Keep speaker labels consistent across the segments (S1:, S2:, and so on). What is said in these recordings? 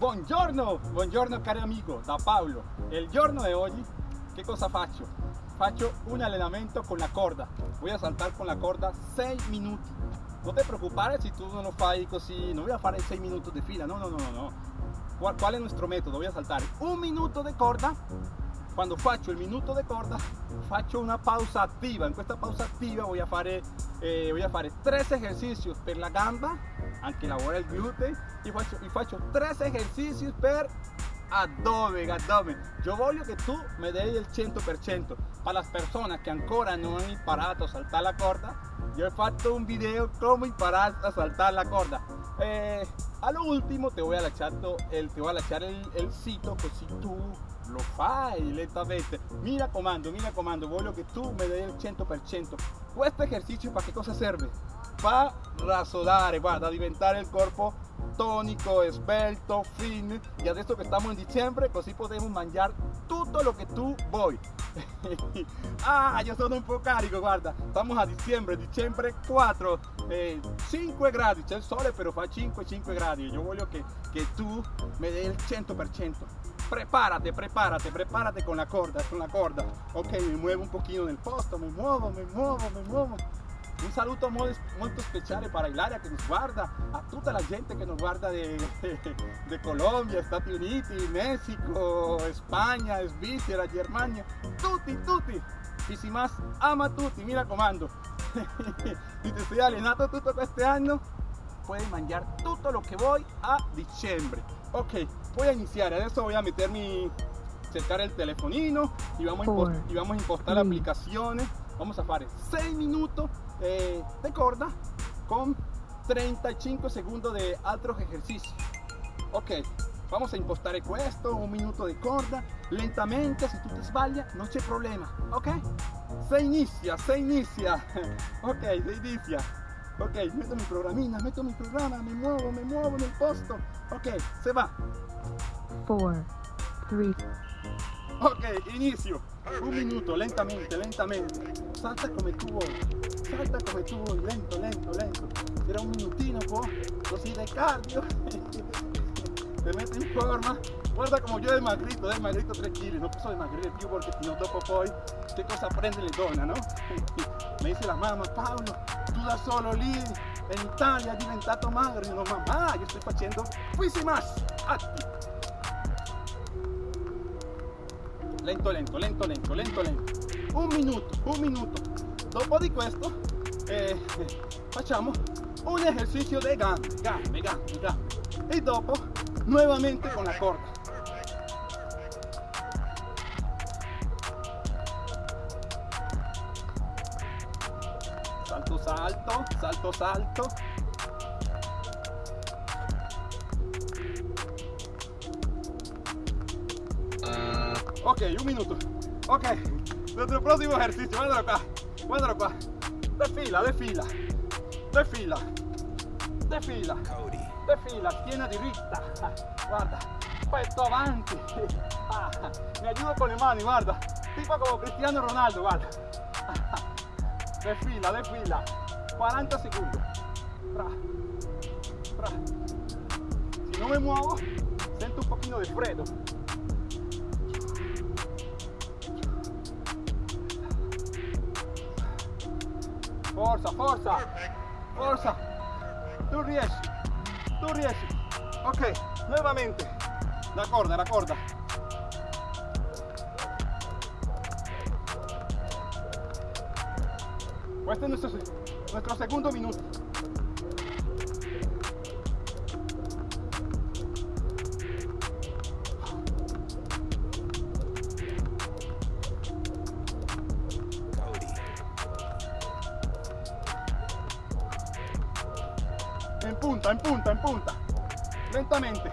S1: Buongiorno, buongiorno cari amigo, da Paolo. Il giorno di oggi che cosa faccio? Faccio un allenamento con la corda. Voy a saltar con la corda 6 minuti. Non ti preoccupare se tu non lo fai così, non voy a fare 6 minuti di fila, no, no, no, no. ¿Cuál, ¿Cuál es nuestro método? Voy a saltar un minuto de corda quando faccio il minuto di corda faccio una pausa attiva in questa pausa attiva a fare, eh, voy a fare tres ejercicios per la gamba anche lavora il glutei e faccio, e faccio tres ejercicios per abdomen, abdomen. Yo voglio che tu me dei il 100%. Per le persone che ancora non hanno imparato a saltare la corda, io ho fatto un video come imparare a saltare la corda. Eh, all'ultimo ti voy a lasciare el, te voy a lasciare il, il sito così tu lo fai lentamente. Mi raccomando, mi raccomando, voglio che tu me dai il 100%. Questo esercizio per che cosa serve? Per rasodare, guarda, diventare il corpo tonico, esbelto, fin y adesso che stiamo in dicembre così possiamo mangiare tutto lo che tu vuoi ah io sono un po' carico guarda stiamo a dicembre dicembre 4 eh, 5 gradi c'è il sole però fa 5 5 gradi io voglio che, che tu mi dai il 100% prepárate, prepárate, prepárate con la corda, con la corda. Ok, me muevo un poquito nel posto, me muovo, me muovo, me muovo. Un saluto molto, molto speciale para Ilaria che nos guarda, a tutta la gente che nos guarda de, Colombia, Stati Uniti, Messico, Spagna, Svizzera, Germania, tutti, tutti. Y si más, ama tutti, mira comando. y te estoy allenando tutto questo anno, puoi mangiare tutto lo che vuoi a dicembre. Ok, voy a iniciar, adesso voy a meter mi, cercar el telefonino y vamos, a y vamos a impostar la aplicación. Vamos a hacer 6 minutos eh, de corda con 35 segundos de otros ejercicios. Ok, vamos a impostar esto, un minuto de corda, lentamente, si tú te sbaglias, no hay problema. Ok, se inicia, se inicia. Ok, se inicia. Ok, meto mi programina, meto mi programa, me muevo, me muevo en el posto. Ok, se va.
S2: 4, 3.
S1: Ok, inicio. Un minuto, lentamente, lentamente. Salta come tu vuoi. Salta come tu vuoi, lento, lento, lento. Era un minutino po', così de cardio. Te metti in forma. Guarda como yo desmagrito, desmagrito 3 kg. No posso dimagrire più perché no dopo poi che cosa prende le donne, no? Me dice la mamma, Paolo, tu da solo lì in Italia diventato magro. Io no, mamma, io sto facendo quisimas atti. Lento, lento, lento, lento, lento, lento. Un minuto, un minuto. Dopo di questo eh, facciamo un esercizio de gambe, gambe, gambe, gambe. E dopo nuovamente con la corda. Salto, salto, salto, salto. Ok, un minuto. Ok, nuestro próximo ejercicio, guardalo qua, guardalo qua. De fila, de fila, de fila, de fila, de fila, schiena diritta. Guarda, petto avanti. Mi ayudo con le mani, guarda. Tipo como Cristiano Ronaldo, guarda. De fila, de fila. 40 segundos. Si no me muevo, siento un poquito de freddo. Forza, forza, forza. Tu riesci, tu riesci. Ok, nuevamente. La corda, la corda. Este es nuestro, nuestro segundo minuto. En punta, en punta, en punta. Lentamente.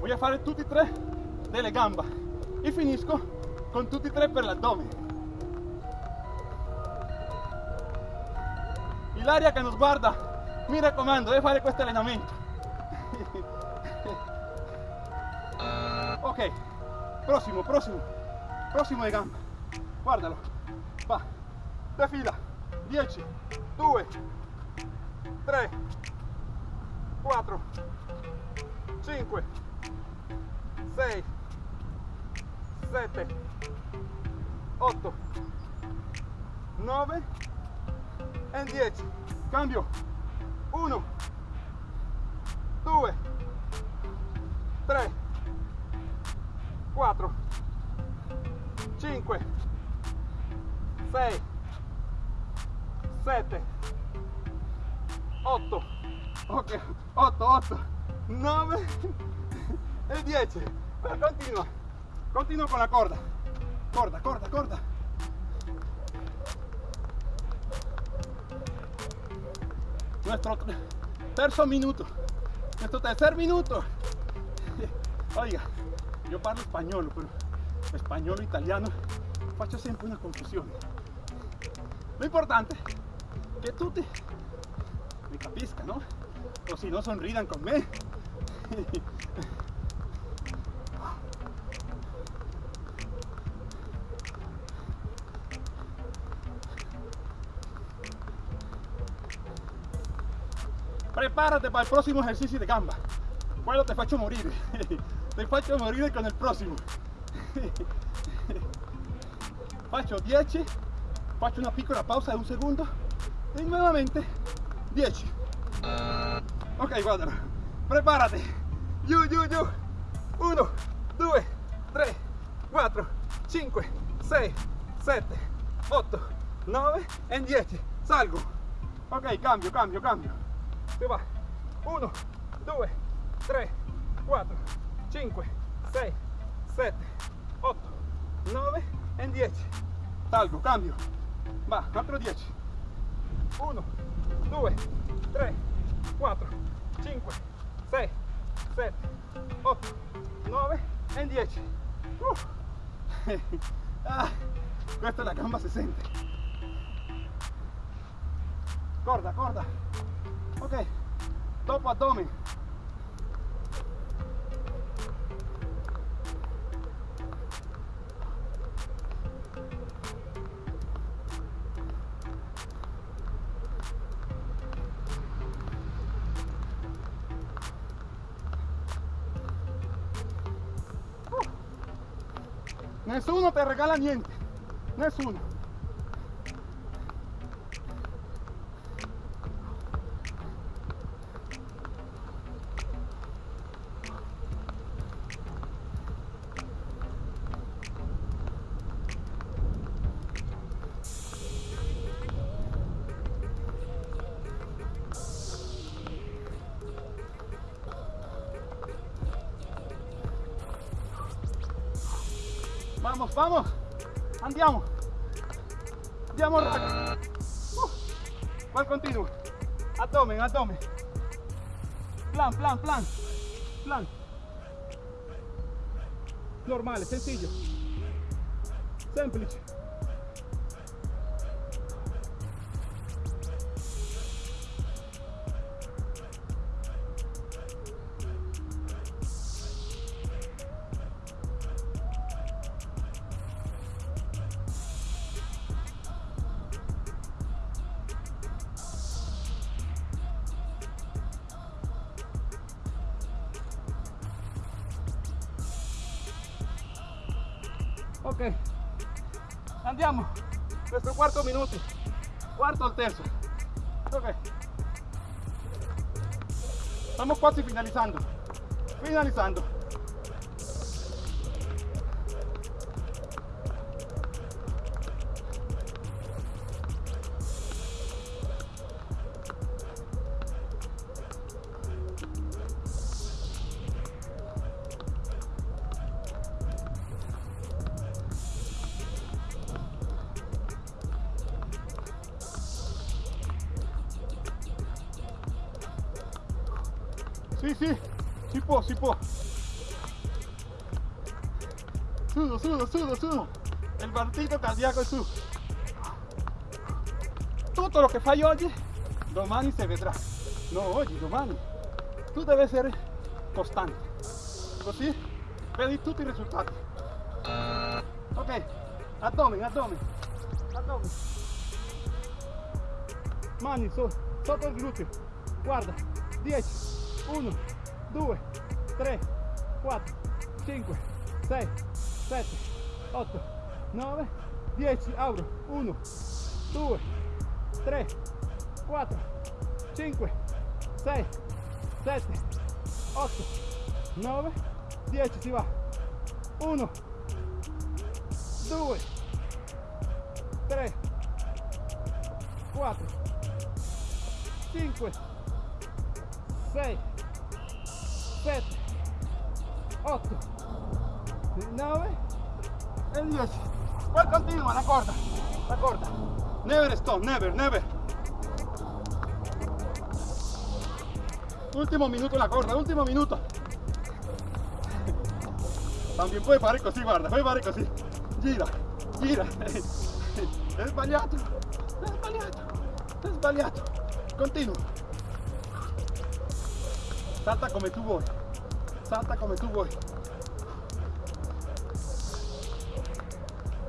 S1: Voy a fare tutti e tre delle gamba e finisco con tutti e tre per l'addome. Ilaria che nos guarda, mi raccomando, deve fare questo allenamento. ok, Próximo, próximo. Próximo de gamba. Guardalo. Va. De fila. 10, 2, 3, 4, 5, 6, 7, 8, 9 e 10. Cambio. 1, 2, 3, 4, 5, 6, 7, 8, ok, 8, 8, 9 e 10. Continua, continua con la corda. Corda, corda, corda. Nuestro terzo minuto, nuestro tercer minuto. Oiga, io parlo spagnolo, però spagnolo e italiano faccio sempre una confusione. Lo importante è che tutti mi capiscano, o si no sonridan con me. Prepárate para el próximo ejercicio de gamba. Quello te faccio morire. Te faccio morire con il prossimo. Faccio 10, faccio una piccola pausa di un secondo e nuovamente 10. Ok, guardalo. Preparati. Giù, giù, giù. 1, 2, 3, 4, 5, 6, 7, 8, 9 e 10. Salgo. Ok, cambio, cambio, cambio. Si va. 1, 2, 3, 4, 5, 6, 7, 8, 9 e 10. Salgo, cambio. Va, altro 10. 1, 2, 3, 4, 5, 6, 7, 8, 9 e 10. Uh. Ah, questa la gamba 60. Corda, corda. Ok, dopo addome. Nessuno te regala niente, nessuno. Vamos, vamos. Andiamo. Andiamo raga. Uh. Continuo. Abdomen, abdomen. Plan, plan, plan. Plan. Normale, sencillo. Semplice. Ok, andiamo. Questo quarto minuto. Quarto al terzo. Ok. Estamos quasi finalizando. Finalizando. Sì, sì, si può, si può. Sudo, sudo, sudo, sudo. Il partito cardiaco è su. Tutto lo che fai oggi, domani si vedrà. No, oggi, domani. Tu devi essere costante. Così vedi tutti i risultati. Ok, abdomen, abdomen, abdomen. Mani so, sotto il gluteo. Guarda, 10, 1, 2, 3, 4, 5, 6, 7, 8, 9, 10. Abro. 1, 2, 3, 4, 5, 6, 7, 8, 9, 10. Si va. 1, 2, 3, 4, 5, 6, 7, 8, 9 e 10. Poi continua la corda, la corda. Never stop, never, never. Último minuto la corda, último minuto. También puoi fare così, guarda, puoi fare così. Gira, gira. È sbagliato, è sbagliato, è sbagliato. Continua. Salta come tu vuoi. Salta come tu vuoi.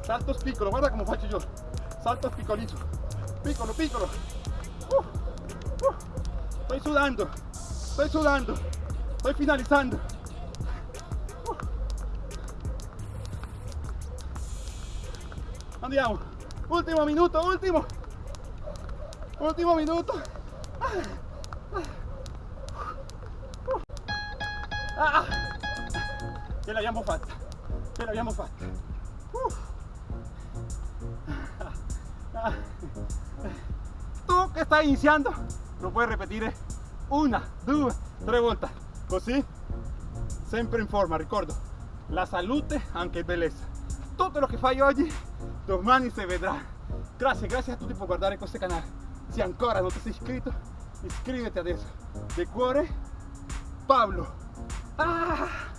S1: Salto piccolo, guarda come faccio io. Salto piccolito. Piccolo, piccolo. Uh, uh. Estoy sudando. Estoy sudando. Estoy finalizando. Uh. Andiamo. Ultimo minuto, ultimo. Ultimo minuto. Ah, ce l'abbiamo fatta. Ce l'abbiamo fatta. Uh. Tu che stai iniziando lo puoi ripetere una, due, tre volte. Così, sempre in forma, ricordo, la salute anche bellezza. Tutto lo che fai oggi, domani si vedrà. Grazie, grazie a tutti per guardare questo canale. Se ancora non ti sei iscritto, iscriviti adesso. De cuore, Pablo. Ah!